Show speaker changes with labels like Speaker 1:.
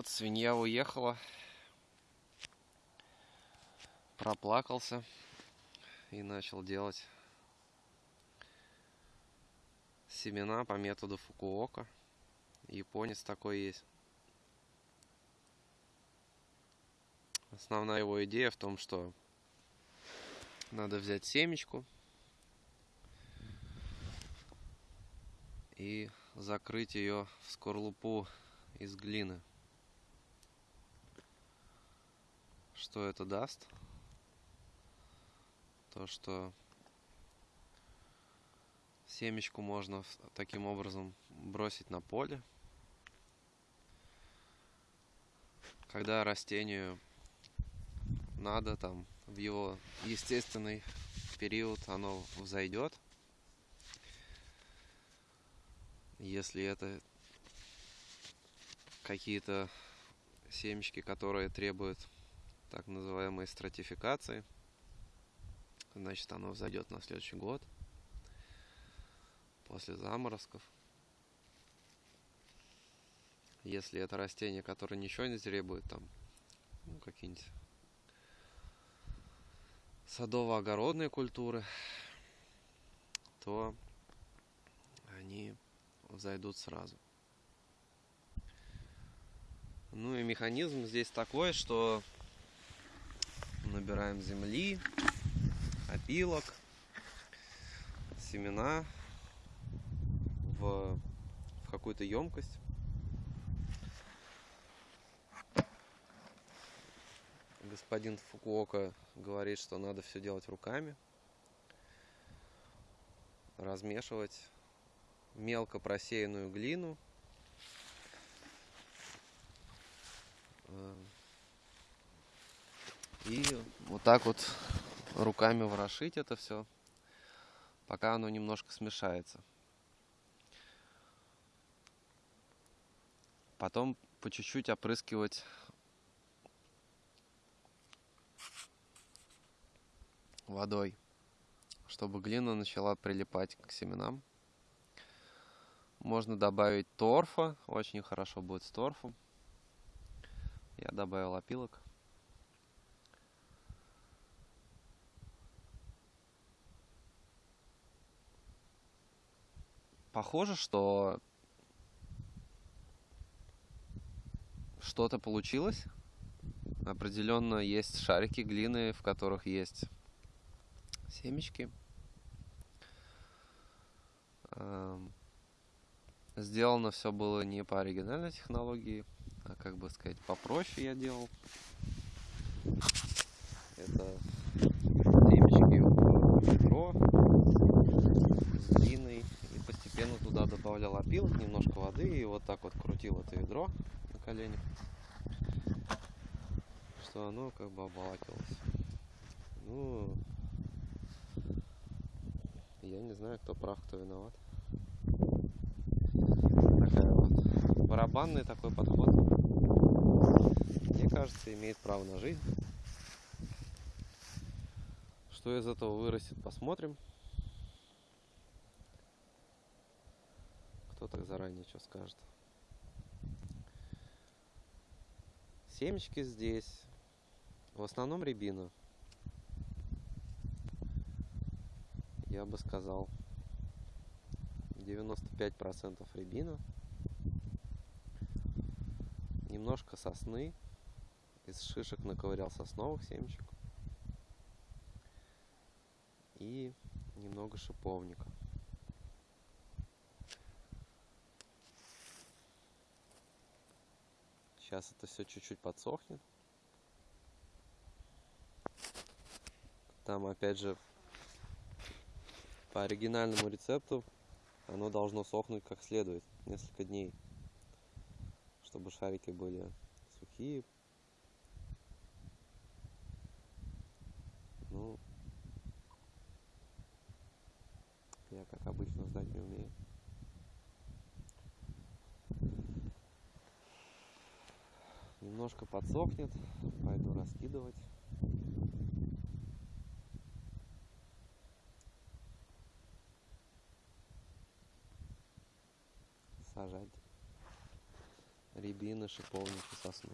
Speaker 1: Вот свинья уехала. Проплакался и начал делать семена по методу Фукуока. Японец такой есть. Основная его идея в том, что надо взять семечку и закрыть ее в скорлупу из глины. Что это даст? То, что семечку можно таким образом бросить на поле. Когда растению надо там в его естественный период оно взойдет. Если это какие-то семечки, которые требуют так называемой стратификации, значит оно взойдет на следующий год после заморозков. Если это растение, которое ничего не требует, там, ну, какие-нибудь садово-огородные культуры, то они зайдут сразу. Ну и механизм здесь такой, что набираем земли, опилок, семена в, в какую-то емкость. Господин Фукуока говорит, что надо все делать руками, размешивать мелко просеянную глину. И вот так вот руками ворошить это все, пока оно немножко смешается. Потом по чуть-чуть опрыскивать водой, чтобы глина начала прилипать к семенам. Можно добавить торфа, очень хорошо будет с торфом. Я добавил опилок. Похоже, что что-то получилось. Определенно есть шарики глины, в которых есть семечки. Сделано все было не по оригинальной технологии, а как бы сказать попроще я делал. Это семечки в ведро с глиной и постепенно туда добавлял опилок, немножко воды и вот так вот крутил это ведро на коленях, что оно как бы обволакивалось. Ну, я не знаю, кто прав, кто виноват. Такая вот барабанный такой подход. Мне кажется, имеет право на жизнь. Что из этого вырастет, посмотрим. Кто так заранее что скажет. Семечки здесь. В основном рябина. я бы сказал 95% рябина, немножко сосны, из шишек наковырял сосновых семечек и немного шиповника. Сейчас это все чуть-чуть подсохнет. Там опять же по оригинальному рецепту оно должно сохнуть как следует несколько дней, чтобы шарики были сухие. Ну, я как обычно ждать не умею. Немножко подсохнет, пойду раскидывать. сажать. рябины, шиповники, сосны.